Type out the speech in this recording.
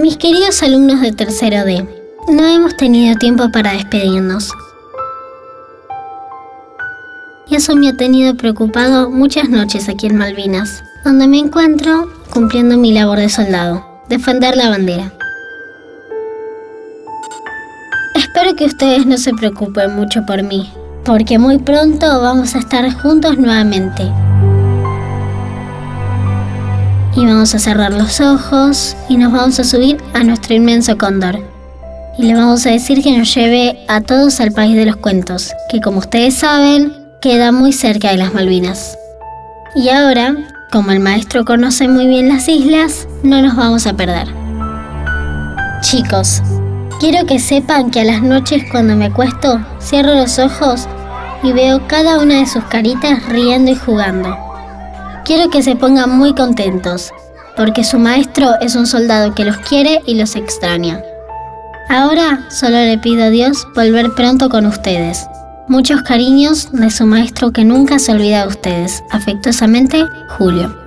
mis queridos alumnos de tercero D, no hemos tenido tiempo para despedirnos. Y eso me ha tenido preocupado muchas noches aquí en Malvinas, donde me encuentro cumpliendo mi labor de soldado, defender la bandera. Espero que ustedes no se preocupen mucho por mí, porque muy pronto vamos a estar juntos nuevamente. Y vamos a cerrar los ojos y nos vamos a subir a nuestro inmenso cóndor. Y le vamos a decir que nos lleve a todos al país de los cuentos, que como ustedes saben, queda muy cerca de las Malvinas. Y ahora, como el maestro conoce muy bien las islas, no nos vamos a perder. Chicos, quiero que sepan que a las noches cuando me acuesto, cierro los ojos y veo cada una de sus caritas riendo y jugando. Quiero que se pongan muy contentos, porque su maestro es un soldado que los quiere y los extraña. Ahora solo le pido a Dios volver pronto con ustedes. Muchos cariños de su maestro que nunca se olvida de ustedes. Afectuosamente, Julio.